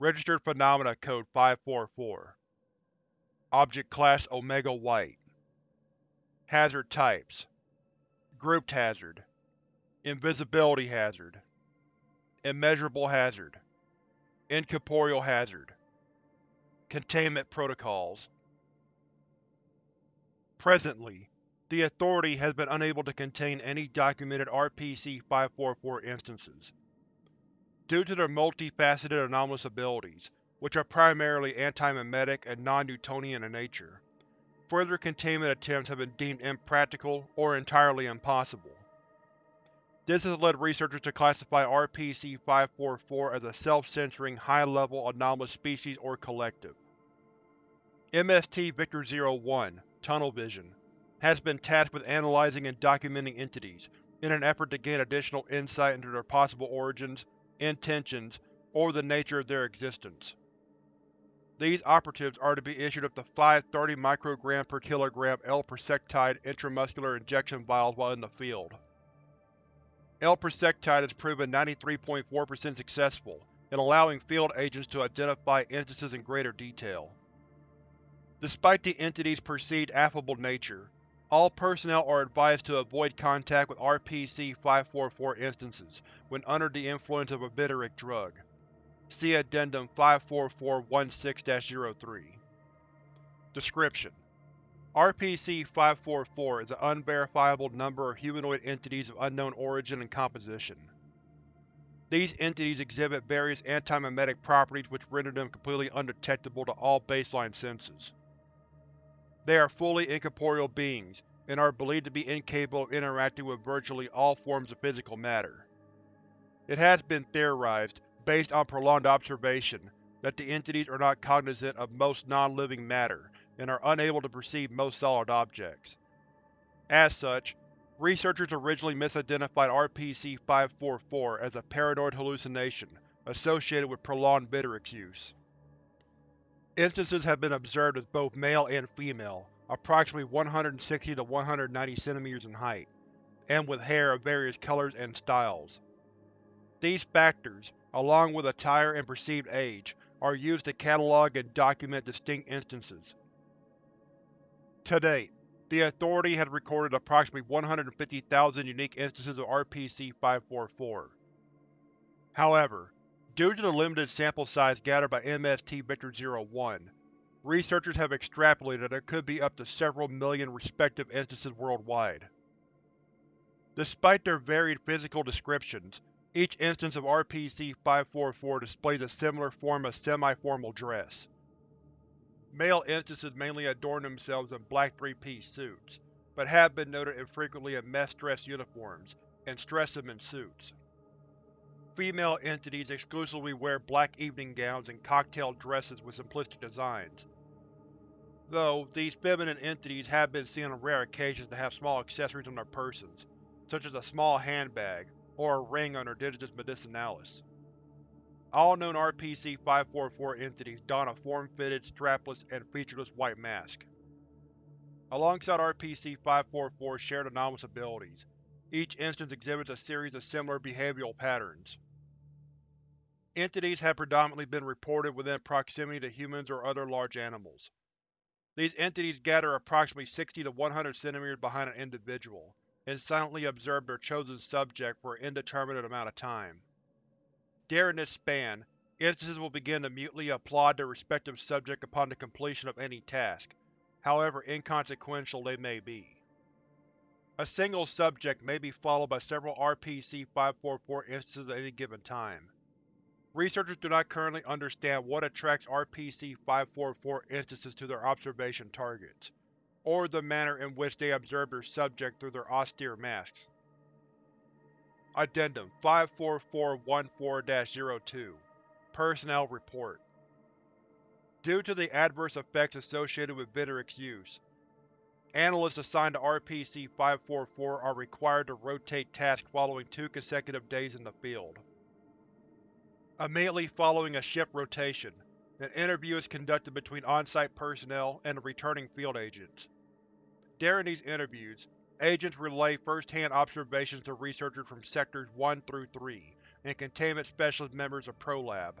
Registered Phenomena Code 544 Object Class Omega White. Hazard Types. Grouped Hazard. Invisibility Hazard. Immeasurable Hazard. Incorporeal Hazard. Containment Protocols. Presently, the Authority has been unable to contain any documented RPC-544 instances. Due to their multifaceted anomalous abilities, which are primarily antimemetic and non-Newtonian in nature, further containment attempts have been deemed impractical or entirely impossible. This has led researchers to classify RPC-544 as a self-censoring, high-level anomalous species or collective. MST Victor-01, Tunnel Vision, has been tasked with analyzing and documenting entities, in an effort to gain additional insight into their possible origins, intentions, or the nature of their existence. These operatives are to be issued up to five 30 microgram per kilogram L-persectide intramuscular injection vials while in the field. L-persectide has proven 93.4% successful in allowing field agents to identify instances in greater detail. Despite the entity's perceived affable nature, all personnel are advised to avoid contact with RPC-544 instances when under the influence of a Bitterick drug. See Addendum 54416-03. Description: RPC-544 is an unverifiable number of humanoid entities of unknown origin and composition. These entities exhibit various antimemetic properties which render them completely undetectable to all baseline senses. They are fully incorporeal beings, and are believed to be incapable of interacting with virtually all forms of physical matter. It has been theorized, based on prolonged observation, that the entities are not cognizant of most non-living matter, and are unable to perceive most solid objects. As such, researchers originally misidentified RPC-544 as a paranoid hallucination associated with prolonged Bitterick's use. Instances have been observed as both male and female, approximately 160 to 190 cm in height, and with hair of various colors and styles. These factors, along with attire and perceived age, are used to catalog and document distinct instances. To date, the Authority has recorded approximately 150,000 unique instances of RPC-544. However, Due to the limited sample size gathered by MST Victor-01, researchers have extrapolated that there could be up to several million respective instances worldwide. Despite their varied physical descriptions, each instance of RPC-544 displays a similar form of semi-formal dress. Male instances mainly adorn themselves in black three-piece suits, but have been noted infrequently in mess dress uniforms, and Stresemann suits. Female entities exclusively wear black evening gowns and cocktail dresses with simplistic designs. Though, these feminine entities have been seen on rare occasions to have small accessories on their persons, such as a small handbag, or a ring on their digitus medicinalis. All known RPC-544 entities don a form-fitted, strapless, and featureless white mask. Alongside RPC-544's shared anomalous abilities, each instance exhibits a series of similar behavioral patterns. Entities have predominantly been reported within proximity to humans or other large animals. These entities gather approximately 60 to 100 cm behind an individual, and silently observe their chosen subject for an indeterminate amount of time. During this span, instances will begin to mutely applaud their respective subject upon the completion of any task, however inconsequential they may be. A single subject may be followed by several RPC-544 instances at any given time. Researchers do not currently understand what attracts RPC-544 instances to their observation targets, or the manner in which they observe their subject through their austere masks. Addendum 54414-02 Personnel Report Due to the adverse effects associated with Bitterick's use, Analysts assigned to RPC-544 are required to rotate tasks following two consecutive days in the field. Immediately following a shift rotation, an interview is conducted between on-site personnel and the returning field agents. During these interviews, agents relay first-hand observations to researchers from Sectors 1 through 3 and containment specialist members of ProLab.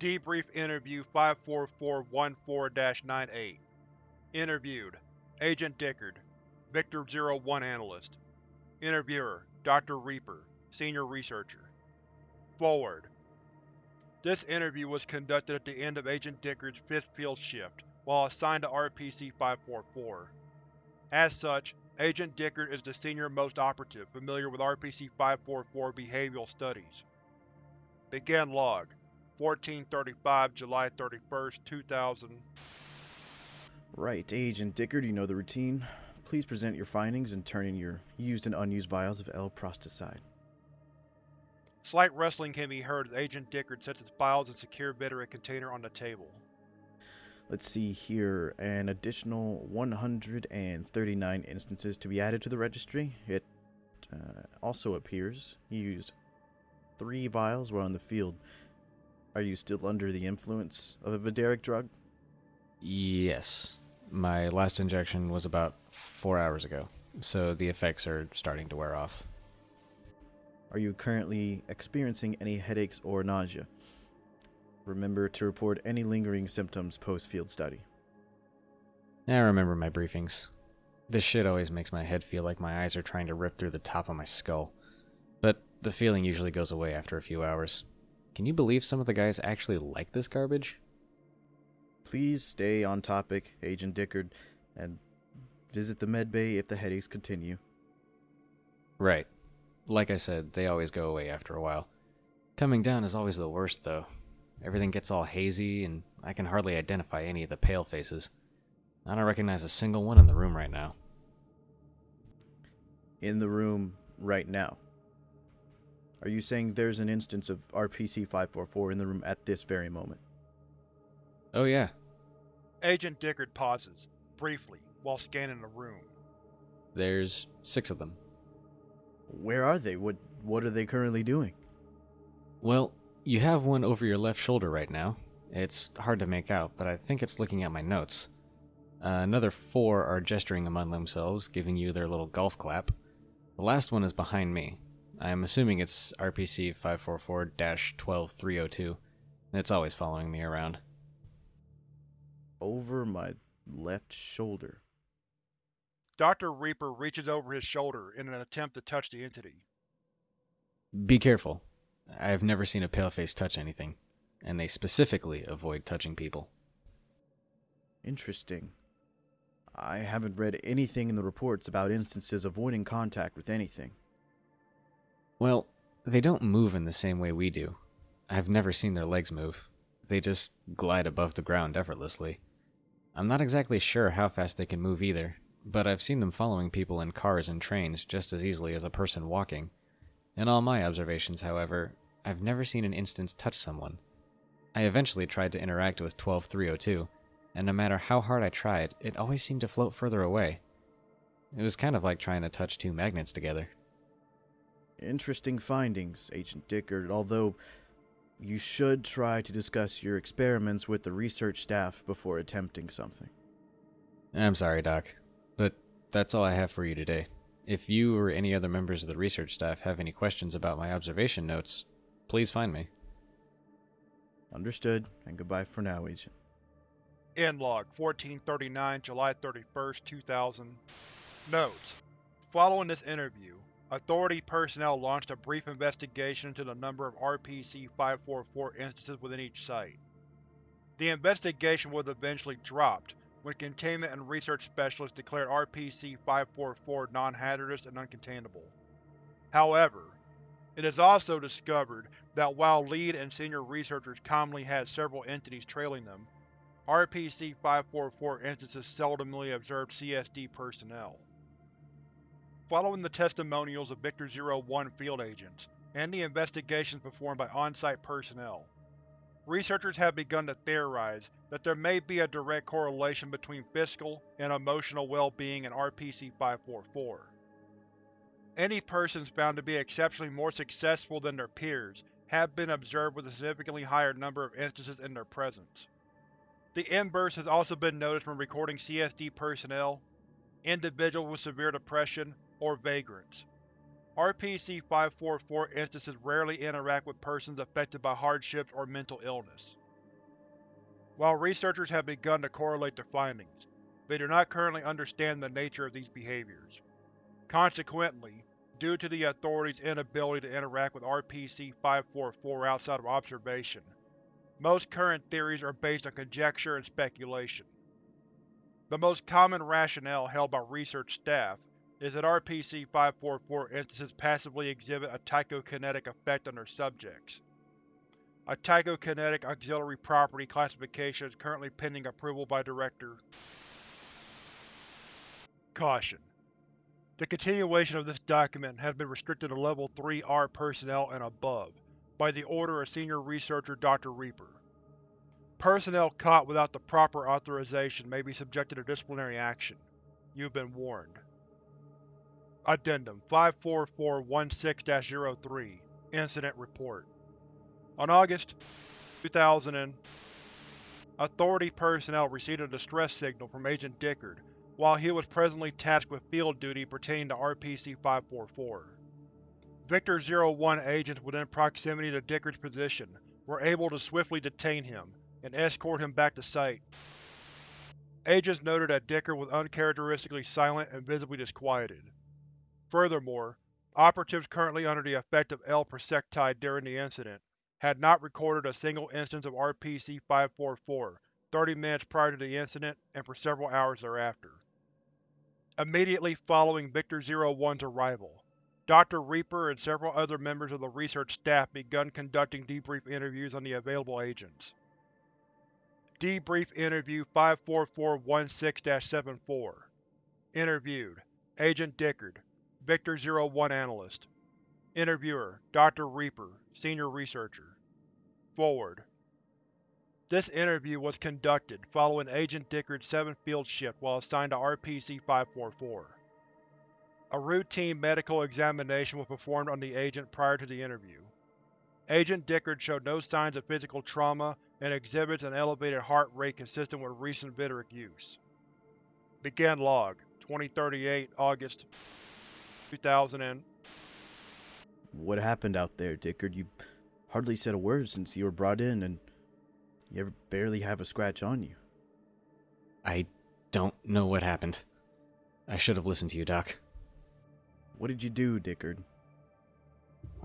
Debrief Interview 54414-98 Interviewed: Agent Dickard, Victor-01 Analyst Interviewer: Dr. Reaper, Senior Researcher Forward This interview was conducted at the end of Agent Dickard's fifth field shift, while assigned to RPC-544. As such, Agent Dickard is the senior-most operative familiar with RPC-544 behavioral studies. Begin Log 1435 July 31, 2000 Right, Agent Dickard, you know the routine. Please present your findings and turn in your used and unused vials of L-Prosticide. Slight rustling can be heard as Agent Dickard sets his files and secure Veteran container on the table. Let's see here, an additional 139 instances to be added to the registry. It uh, also appears you used three vials while in the field. Are you still under the influence of a Vidaric drug? Yes. My last injection was about four hours ago, so the effects are starting to wear off. Are you currently experiencing any headaches or nausea? Remember to report any lingering symptoms post field study. I remember my briefings. This shit always makes my head feel like my eyes are trying to rip through the top of my skull. But the feeling usually goes away after a few hours. Can you believe some of the guys actually like this garbage? Please stay on topic, Agent Dickard, and visit the medbay if the headaches continue. Right. Like I said, they always go away after a while. Coming down is always the worst, though. Everything gets all hazy, and I can hardly identify any of the pale faces. I don't recognize a single one in the room right now. In the room right now. Are you saying there's an instance of RPC 544 in the room at this very moment? Oh, yeah. Agent Dickard pauses, briefly, while scanning the room. There's six of them. Where are they? What what are they currently doing? Well, you have one over your left shoulder right now. It's hard to make out, but I think it's looking at my notes. Uh, another four are gesturing among themselves, giving you their little golf clap. The last one is behind me. I'm assuming it's RPC 544 12302. It's always following me around. Over my left shoulder. Dr. Reaper reaches over his shoulder in an attempt to touch the entity. Be careful. I've never seen a paleface touch anything, and they specifically avoid touching people. Interesting. I haven't read anything in the reports about instances avoiding contact with anything. Well, they don't move in the same way we do. I've never seen their legs move. They just glide above the ground effortlessly. I'm not exactly sure how fast they can move either, but I've seen them following people in cars and trains just as easily as a person walking. In all my observations, however, I've never seen an instance touch someone. I eventually tried to interact with 12302, and no matter how hard I tried, it always seemed to float further away. It was kind of like trying to touch two magnets together. Interesting findings, Agent Dickard, although you should try to discuss your experiments with the research staff before attempting something. I'm sorry, Doc, but that's all I have for you today. If you or any other members of the research staff have any questions about my observation notes, please find me. Understood, and goodbye for now, Agent. End log 1439 July 31st, 2000 Notes: Following this interview, Authority personnel launched a brief investigation into the number of RPC-544 instances within each site. The investigation was eventually dropped when Containment and Research Specialists declared RPC-544 non-hazardous and uncontainable. However, it is also discovered that while lead and senior researchers commonly had several entities trailing them, RPC-544 instances seldomly observed CSD personnel. Following the testimonials of Victor-01 field agents, and the investigations performed by on-site personnel, researchers have begun to theorize that there may be a direct correlation between physical and emotional well-being in RPC-544. Any persons found to be exceptionally more successful than their peers have been observed with a significantly higher number of instances in their presence. The inverse has also been noticed when recording CSD personnel, individuals with severe depression, or vagrants. RPC-544 instances rarely interact with persons affected by hardships or mental illness. While researchers have begun to correlate the findings, they do not currently understand the nature of these behaviors. Consequently, due to the authorities' inability to interact with RPC-544 outside of observation, most current theories are based on conjecture and speculation. The most common rationale held by research staff is that RPC-544 instances passively exhibit a tychokinetic effect on their subjects. A tychokinetic auxiliary property classification is currently pending approval by Director. Caution. The continuation of this document has been restricted to Level 3-R personnel and above, by the order of Senior Researcher Dr. Reaper. Personnel caught without the proper authorization may be subjected to disciplinary action. You have been warned. Addendum 54416-03 Incident Report On August 2000 Authority personnel received a distress signal from Agent Dickard while he was presently tasked with field duty pertaining to RPC-544. Victor-01 agents within proximity to Dickard's position were able to swiftly detain him and escort him back to site. Agents noted that Dickard was uncharacteristically silent and visibly disquieted. Furthermore, operatives currently under the effect of L-Persectide during the incident had not recorded a single instance of RPC-544 30 minutes prior to the incident and for several hours thereafter. Immediately following Victor-01's arrival, Dr. Reaper and several other members of the research staff begun conducting debrief interviews on the available agents. Debrief Interview 54416-74 Interviewed Agent Dickard, Victor-01 Analyst Interviewer Dr. Reaper, Senior Researcher Forward This interview was conducted following Agent Dickard's 7th field shift while assigned to RPC-544. A routine medical examination was performed on the agent prior to the interview. Agent Dickard showed no signs of physical trauma and exhibits an elevated heart rate consistent with recent Vitoric use. Begin Log 2038 August 2000 and What happened out there, Dickard? You hardly said a word since you were brought in, and you barely have a scratch on you. I don't know what happened. I should have listened to you, Doc. What did you do, Dickard?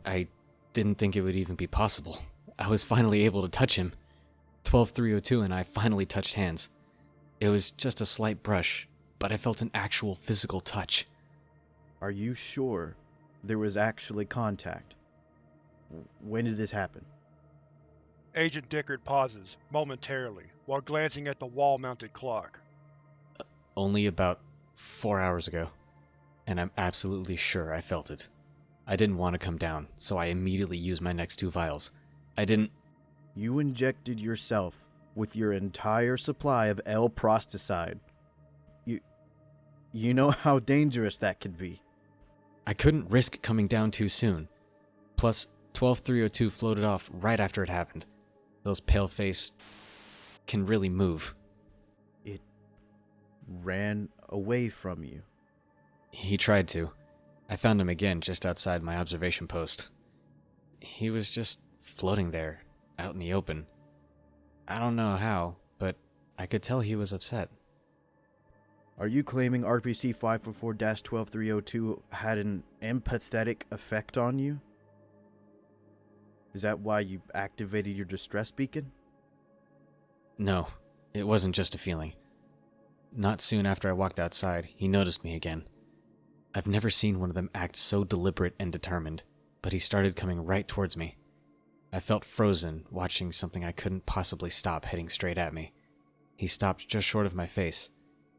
I didn't think it would even be possible. I was finally able to touch him. 12302 and I finally touched hands. It was just a slight brush, but I felt an actual physical touch. Are you sure there was actually contact? When did this happen? Agent Dickard pauses, momentarily, while glancing at the wall-mounted clock. Uh, only about four hours ago and I'm absolutely sure I felt it. I didn't want to come down, so I immediately used my next two vials. I didn't. You injected yourself with your entire supply of L-Prosticide. You. You know how dangerous that could be. I couldn't risk coming down too soon. Plus, 12302 floated off right after it happened. Those pale face can really move. It ran away from you. He tried to. I found him again just outside my observation post. He was just floating there, out in the open. I don't know how, but I could tell he was upset. Are you claiming RPC 544 12302 had an empathetic effect on you? Is that why you activated your distress beacon? No, it wasn't just a feeling. Not soon after I walked outside, he noticed me again. I've never seen one of them act so deliberate and determined, but he started coming right towards me. I felt frozen, watching something I couldn't possibly stop heading straight at me. He stopped just short of my face.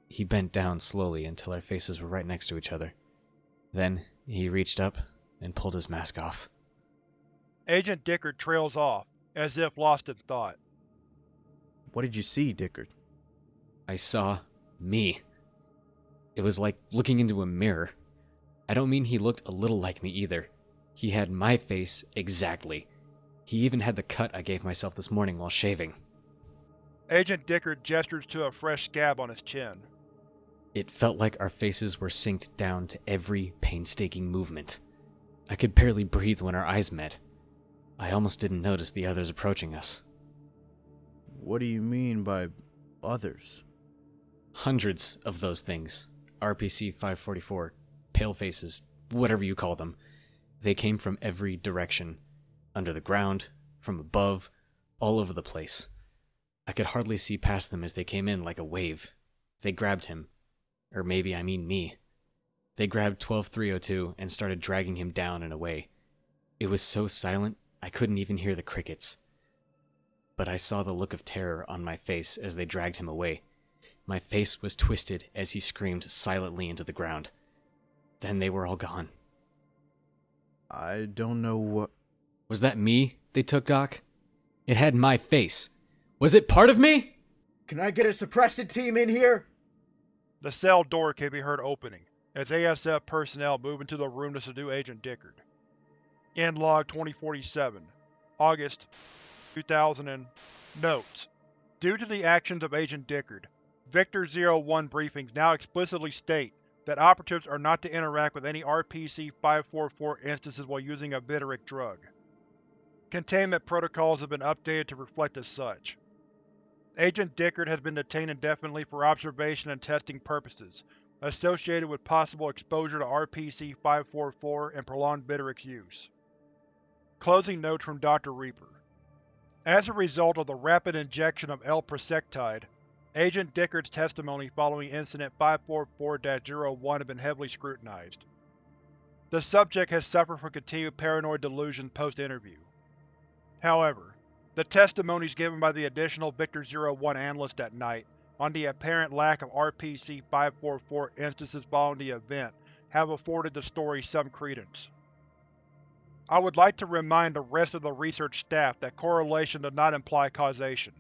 He bent down slowly until our faces were right next to each other. Then he reached up and pulled his mask off. Agent Dickard trails off, as if lost in thought. What did you see, Dickard? I saw me. It was like looking into a mirror. I don't mean he looked a little like me either. He had my face exactly. He even had the cut I gave myself this morning while shaving. Agent Dickard gestures to a fresh scab on his chin. It felt like our faces were synced down to every painstaking movement. I could barely breathe when our eyes met. I almost didn't notice the others approaching us. What do you mean by others? Hundreds of those things. RPC 544, palefaces, whatever you call them. They came from every direction under the ground, from above, all over the place. I could hardly see past them as they came in like a wave. They grabbed him. Or maybe I mean me. They grabbed 12302 and started dragging him down and away. It was so silent, I couldn't even hear the crickets. But I saw the look of terror on my face as they dragged him away. My face was twisted as he screamed silently into the ground. Then they were all gone. I don't know what. Was that me they took, Doc? It had my face. Was it part of me? Can I get a suppression team in here? The cell door can be heard opening, as ASF personnel move into the room to subdue Agent Dickard. End log 2047, August 2000 and... Notes: Due to the actions of Agent Dickard, Victor-01 briefings now explicitly state that operatives are not to interact with any RPC-544 instances while using a Vitteric drug. Containment protocols have been updated to reflect as such. Agent Dickard has been detained indefinitely for observation and testing purposes, associated with possible exposure to RPC-544 and prolonged Vitteric's use. Closing notes from Dr. Reaper As a result of the rapid injection of L-Prosectide, Agent Dickard's testimony following Incident 544-01 has been heavily scrutinized. The subject has suffered from continued paranoid delusions post-interview. However, the testimonies given by the additional Victor-01 analyst that night on the apparent lack of RPC-544 instances following the event have afforded the story some credence. I would like to remind the rest of the research staff that correlation does not imply causation.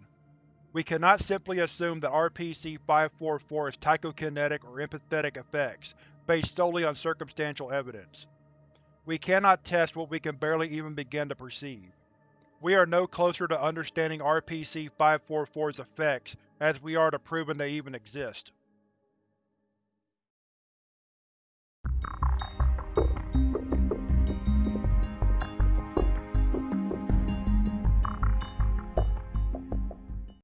We cannot simply assume that RPC-544 has psychokinetic or empathetic effects, based solely on circumstantial evidence. We cannot test what we can barely even begin to perceive. We are no closer to understanding RPC-544's effects as we are to proving they even exist.